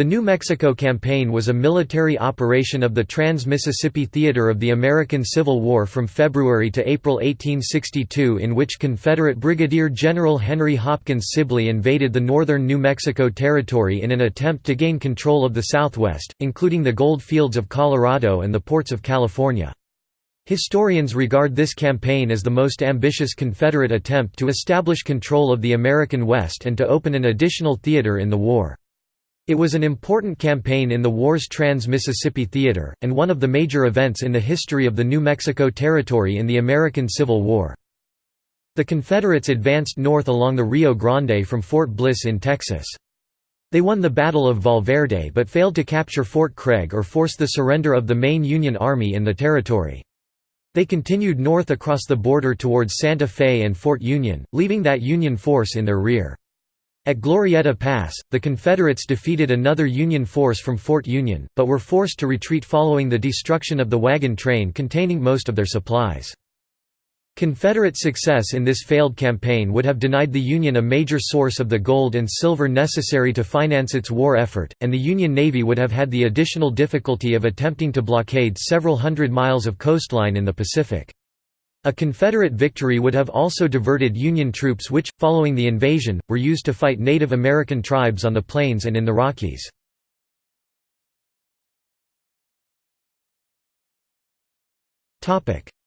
The New Mexico Campaign was a military operation of the Trans-Mississippi Theater of the American Civil War from February to April 1862 in which Confederate Brigadier General Henry Hopkins Sibley invaded the northern New Mexico Territory in an attempt to gain control of the Southwest, including the gold fields of Colorado and the ports of California. Historians regard this campaign as the most ambitious Confederate attempt to establish control of the American West and to open an additional theater in the war. It was an important campaign in the war's Trans-Mississippi Theater, and one of the major events in the history of the New Mexico Territory in the American Civil War. The Confederates advanced north along the Rio Grande from Fort Bliss in Texas. They won the Battle of Valverde but failed to capture Fort Craig or force the surrender of the main Union Army in the territory. They continued north across the border towards Santa Fe and Fort Union, leaving that Union force in their rear. At Glorieta Pass, the Confederates defeated another Union force from Fort Union, but were forced to retreat following the destruction of the wagon train containing most of their supplies. Confederate success in this failed campaign would have denied the Union a major source of the gold and silver necessary to finance its war effort, and the Union Navy would have had the additional difficulty of attempting to blockade several hundred miles of coastline in the Pacific. A Confederate victory would have also diverted Union troops which, following the invasion, were used to fight Native American tribes on the plains and in the Rockies.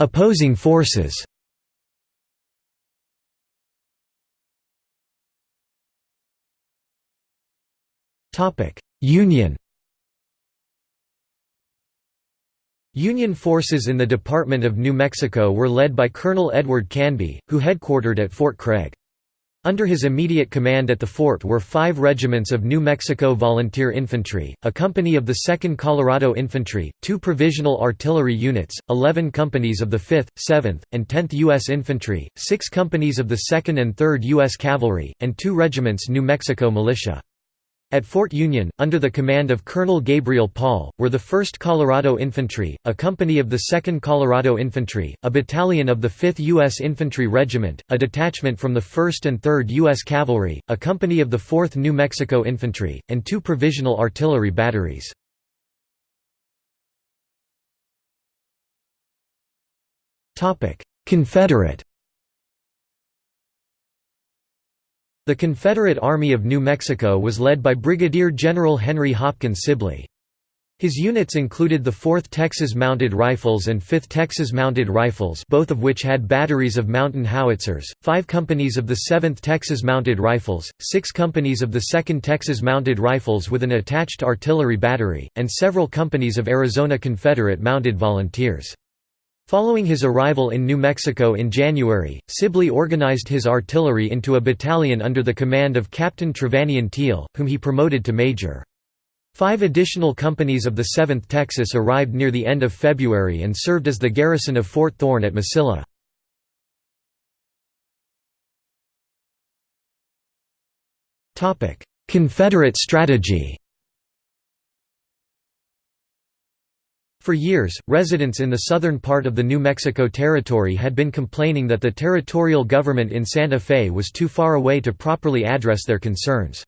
Opposing forces Union Union forces in the Department of New Mexico were led by Colonel Edward Canby, who headquartered at Fort Craig. Under his immediate command at the fort were five regiments of New Mexico Volunteer Infantry, a company of the 2nd Colorado Infantry, two provisional artillery units, 11 companies of the 5th, 7th, and 10th U.S. Infantry, six companies of the 2nd and 3rd U.S. Cavalry, and two regiments New Mexico Militia. At Fort Union, under the command of Colonel Gabriel Paul, were the 1st Colorado Infantry, a company of the 2nd Colorado Infantry, a battalion of the 5th U.S. Infantry Regiment, a detachment from the 1st and 3rd U.S. Cavalry, a company of the 4th New Mexico Infantry, and two provisional artillery batteries. Confederate The Confederate Army of New Mexico was led by Brigadier General Henry Hopkins Sibley. His units included the 4th Texas Mounted Rifles and 5th Texas Mounted Rifles both of which had batteries of mountain howitzers, five companies of the 7th Texas Mounted Rifles, six companies of the 2nd Texas Mounted Rifles with an attached artillery battery, and several companies of Arizona Confederate Mounted Volunteers. Following his arrival in New Mexico in January, Sibley organized his artillery into a battalion under the command of Captain Trevanion Teel, whom he promoted to major. Five additional companies of the 7th Texas arrived near the end of February and served as the garrison of Fort Thorn at Mesilla. Confederate strategy For years, residents in the southern part of the New Mexico Territory had been complaining that the territorial government in Santa Fe was too far away to properly address their concerns.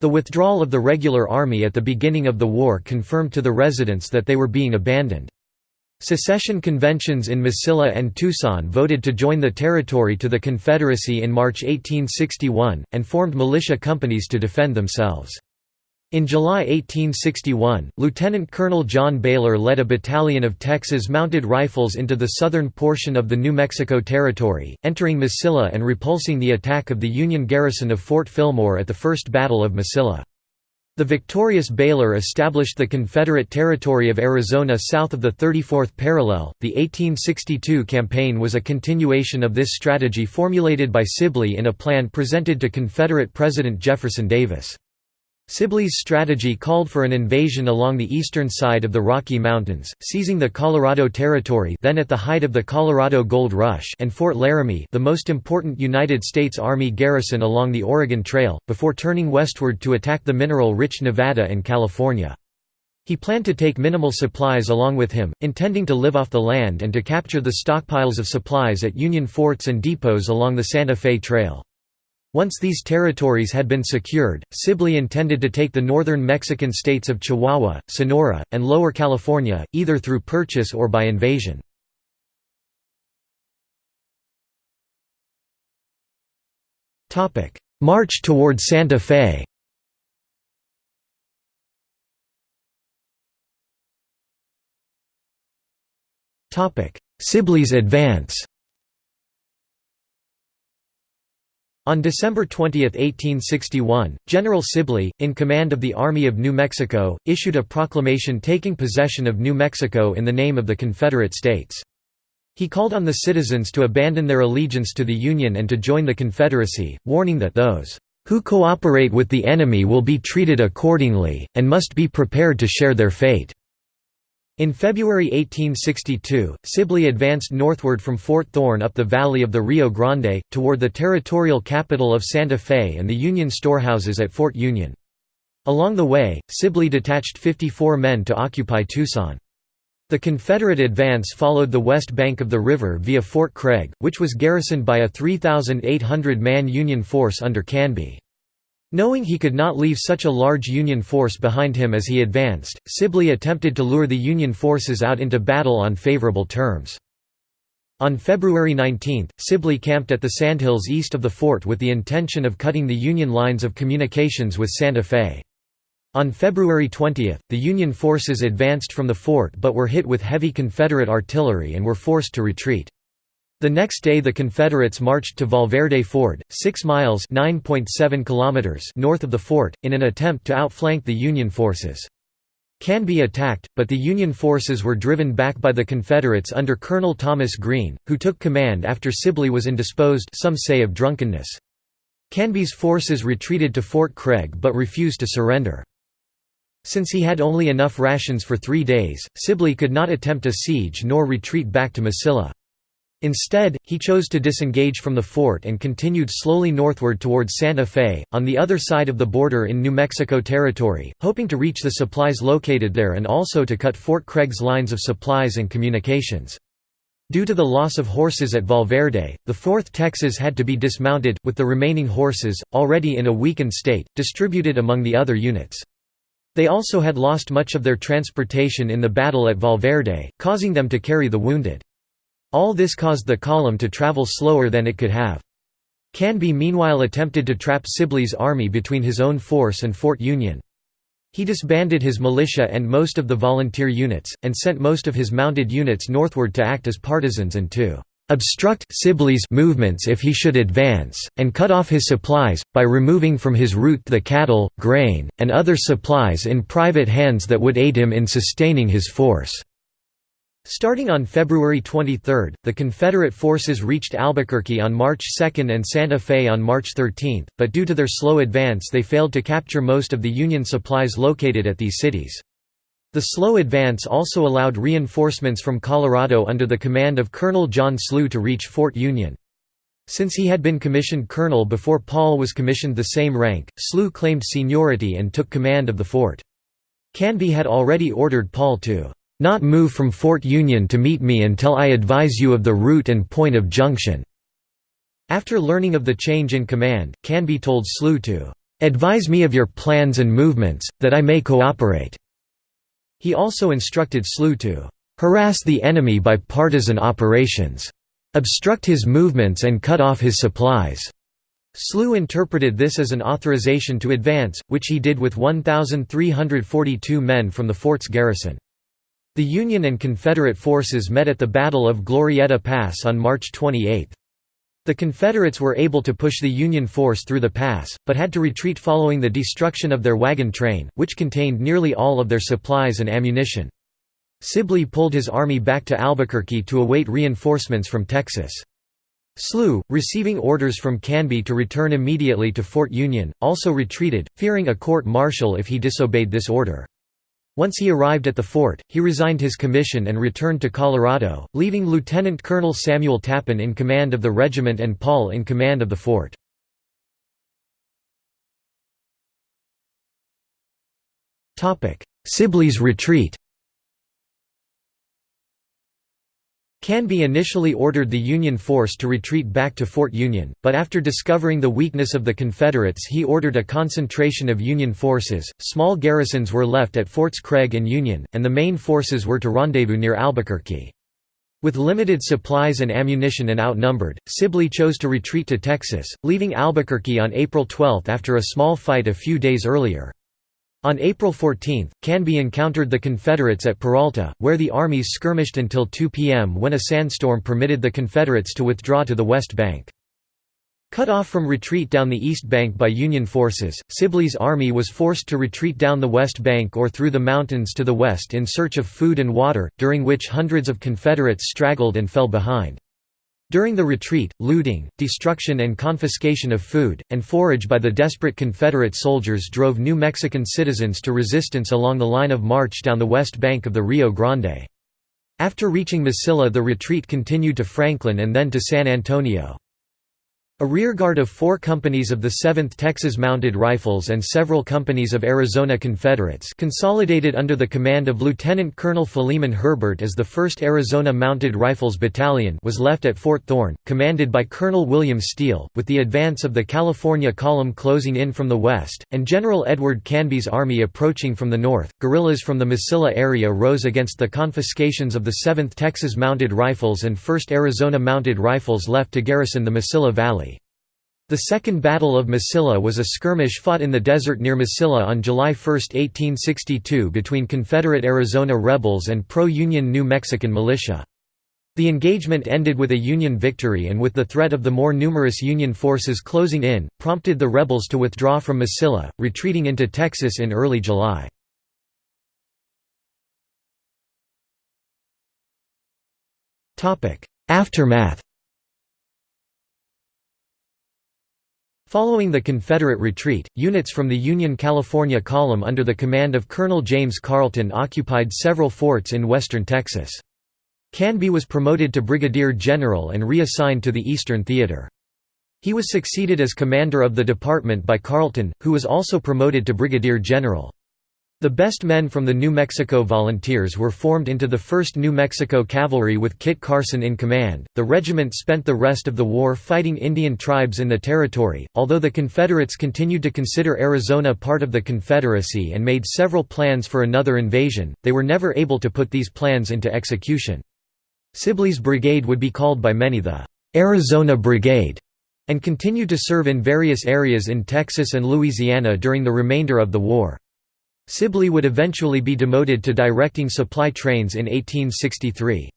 The withdrawal of the regular army at the beginning of the war confirmed to the residents that they were being abandoned. Secession conventions in Mesilla and Tucson voted to join the territory to the Confederacy in March 1861, and formed militia companies to defend themselves. In July 1861, Lieutenant Colonel John Baylor led a battalion of Texas Mounted Rifles into the southern portion of the New Mexico Territory, entering Mesilla and repulsing the attack of the Union garrison of Fort Fillmore at the First Battle of Mesilla. The victorious Baylor established the Confederate Territory of Arizona south of the 34th parallel. The 1862 campaign was a continuation of this strategy formulated by Sibley in a plan presented to Confederate President Jefferson Davis. Sibley's strategy called for an invasion along the eastern side of the Rocky Mountains, seizing the Colorado Territory then at the height of the Colorado Gold Rush and Fort Laramie the most important United States Army garrison along the Oregon Trail, before turning westward to attack the mineral-rich Nevada and California. He planned to take minimal supplies along with him, intending to live off the land and to capture the stockpiles of supplies at Union forts and depots along the Santa Fe Trail. Once these territories had been secured, Sibley intended to take the northern Mexican states of Chihuahua, Sonora, and Lower California, either through purchase or by invasion. March toward Santa Fe. Sibley's advance On December 20, 1861, General Sibley, in command of the Army of New Mexico, issued a proclamation taking possession of New Mexico in the name of the Confederate States. He called on the citizens to abandon their allegiance to the Union and to join the Confederacy, warning that those who cooperate with the enemy will be treated accordingly, and must be prepared to share their fate. In February 1862, Sibley advanced northward from Fort Thorn up the valley of the Rio Grande, toward the territorial capital of Santa Fe and the Union storehouses at Fort Union. Along the way, Sibley detached 54 men to occupy Tucson. The Confederate advance followed the west bank of the river via Fort Craig, which was garrisoned by a 3,800-man Union force under Canby. Knowing he could not leave such a large Union force behind him as he advanced, Sibley attempted to lure the Union forces out into battle on favorable terms. On February 19, Sibley camped at the sandhills east of the fort with the intention of cutting the Union lines of communications with Santa Fe. On February 20, the Union forces advanced from the fort but were hit with heavy Confederate artillery and were forced to retreat. The next day the Confederates marched to Valverde Ford, 6 miles kilometers north of the fort, in an attempt to outflank the Union forces. Canby attacked, but the Union forces were driven back by the Confederates under Colonel Thomas Green, who took command after Sibley was indisposed some say of drunkenness. Canby's forces retreated to Fort Craig but refused to surrender. Since he had only enough rations for three days, Sibley could not attempt a siege nor retreat back to Mesilla. Instead, he chose to disengage from the fort and continued slowly northward towards Santa Fe, on the other side of the border in New Mexico Territory, hoping to reach the supplies located there and also to cut Fort Craig's lines of supplies and communications. Due to the loss of horses at Valverde, the 4th Texas had to be dismounted, with the remaining horses, already in a weakened state, distributed among the other units. They also had lost much of their transportation in the battle at Valverde, causing them to carry the wounded. All this caused the column to travel slower than it could have. Canby meanwhile attempted to trap Sibley's army between his own force and Fort Union. He disbanded his militia and most of the volunteer units, and sent most of his mounted units northward to act as partisans and to obstruct Sibley's movements if he should advance, and cut off his supplies, by removing from his route the cattle, grain, and other supplies in private hands that would aid him in sustaining his force. Starting on February 23, the Confederate forces reached Albuquerque on March 2 and Santa Fe on March 13, but due to their slow advance they failed to capture most of the Union supplies located at these cities. The slow advance also allowed reinforcements from Colorado under the command of Colonel John Slough to reach Fort Union. Since he had been commissioned colonel before Paul was commissioned the same rank, Slough claimed seniority and took command of the fort. Canby had already ordered Paul to not move from Fort Union to meet me until I advise you of the route and point of junction." After learning of the change in command, Canby told Slough to "...advise me of your plans and movements, that I may cooperate." He also instructed Slough to "...harass the enemy by partisan operations. Obstruct his movements and cut off his supplies." Slough interpreted this as an authorization to advance, which he did with 1,342 men from the fort's garrison. The Union and Confederate forces met at the Battle of Glorieta Pass on March 28. The Confederates were able to push the Union force through the pass, but had to retreat following the destruction of their wagon train, which contained nearly all of their supplies and ammunition. Sibley pulled his army back to Albuquerque to await reinforcements from Texas. Slough, receiving orders from Canby to return immediately to Fort Union, also retreated, fearing a court-martial if he disobeyed this order. Once he arrived at the fort, he resigned his commission and returned to Colorado, leaving Lieutenant Colonel Samuel Tappan in command of the regiment and Paul in command of the fort. Sibley's retreat Canby initially ordered the Union force to retreat back to Fort Union, but after discovering the weakness of the Confederates he ordered a concentration of Union forces. Small garrisons were left at Forts Craig and Union, and the main forces were to rendezvous near Albuquerque. With limited supplies and ammunition and outnumbered, Sibley chose to retreat to Texas, leaving Albuquerque on April 12 after a small fight a few days earlier. On April 14, Canby encountered the Confederates at Peralta, where the armies skirmished until 2 p.m. when a sandstorm permitted the Confederates to withdraw to the west bank. Cut off from retreat down the east bank by Union forces, Sibley's army was forced to retreat down the west bank or through the mountains to the west in search of food and water, during which hundreds of Confederates straggled and fell behind. During the retreat, looting, destruction and confiscation of food, and forage by the desperate Confederate soldiers drove New Mexican citizens to resistance along the line of march down the west bank of the Rio Grande. After reaching Mesilla the retreat continued to Franklin and then to San Antonio. A rearguard of four companies of the 7th Texas Mounted Rifles and several companies of Arizona Confederates consolidated under the command of Lieutenant Colonel Philemon Herbert as the 1st Arizona Mounted Rifles Battalion was left at Fort Thorn, commanded by Colonel William Steele, with the advance of the California Column closing in from the west, and General Edward Canby's army approaching from the north. Guerrillas from the Mesilla area rose against the confiscations of the 7th Texas Mounted Rifles and 1st Arizona Mounted Rifles left to garrison the Mesilla Valley. The Second Battle of Mesilla was a skirmish fought in the desert near Mesilla on July 1, 1862 between Confederate Arizona rebels and pro-Union New Mexican militia. The engagement ended with a Union victory and with the threat of the more numerous Union forces closing in, prompted the rebels to withdraw from Mesilla, retreating into Texas in early July. Aftermath Following the Confederate retreat, units from the Union California Column under the command of Colonel James Carleton occupied several forts in western Texas. Canby was promoted to brigadier general and reassigned to the Eastern Theater. He was succeeded as commander of the department by Carleton, who was also promoted to brigadier general. The best men from the New Mexico Volunteers were formed into the 1st New Mexico Cavalry with Kit Carson in command. The regiment spent the rest of the war fighting Indian tribes in the territory. Although the Confederates continued to consider Arizona part of the Confederacy and made several plans for another invasion, they were never able to put these plans into execution. Sibley's brigade would be called by many the Arizona Brigade and continued to serve in various areas in Texas and Louisiana during the remainder of the war. Sibley would eventually be demoted to directing supply trains in 1863.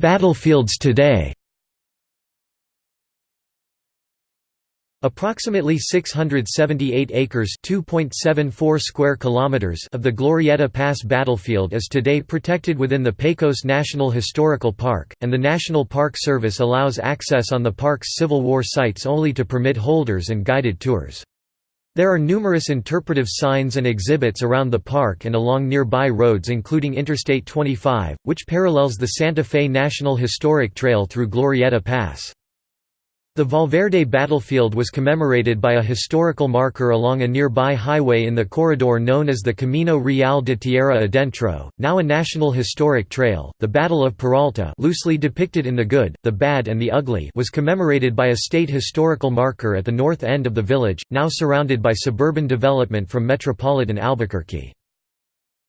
Battlefields today Approximately 678 acres (2.74 square kilometers) of the Glorieta Pass battlefield is today protected within the Pecos National Historical Park, and the National Park Service allows access on the park's Civil War sites only to permit holders and guided tours. There are numerous interpretive signs and exhibits around the park and along nearby roads including Interstate 25, which parallels the Santa Fe National Historic Trail through Glorieta Pass. The Valverde battlefield was commemorated by a historical marker along a nearby highway in the corridor known as the Camino Real de Tierra Adentro, now a National Historic Trail. The Battle of Peralta, loosely depicted in The Good, the Bad and the Ugly, was commemorated by a state historical marker at the north end of the village, now surrounded by suburban development from metropolitan Albuquerque.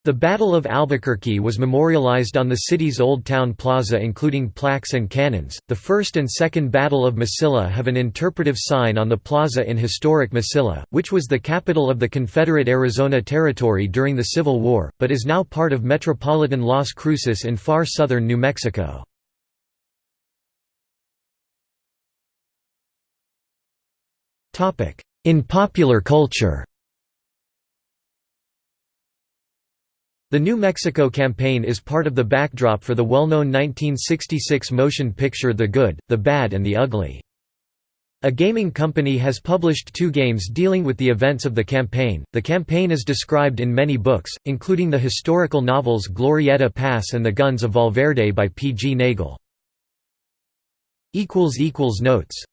The Battle of Albuquerque was memorialized on the city's Old Town Plaza including plaques and cannons. The First and Second Battle of Mesilla have an interpretive sign on the plaza in historic Mesilla, which was the capital of the Confederate Arizona Territory during the Civil War, but is now part of metropolitan Las Cruces in far southern New Mexico. In popular culture The New Mexico campaign is part of the backdrop for the well-known 1966 motion picture The Good, the Bad and the Ugly. A gaming company has published two games dealing with the events of the campaign. The campaign is described in many books, including the historical novels Glorieta Pass and The Guns of Valverde by P. G. Nagle. Notes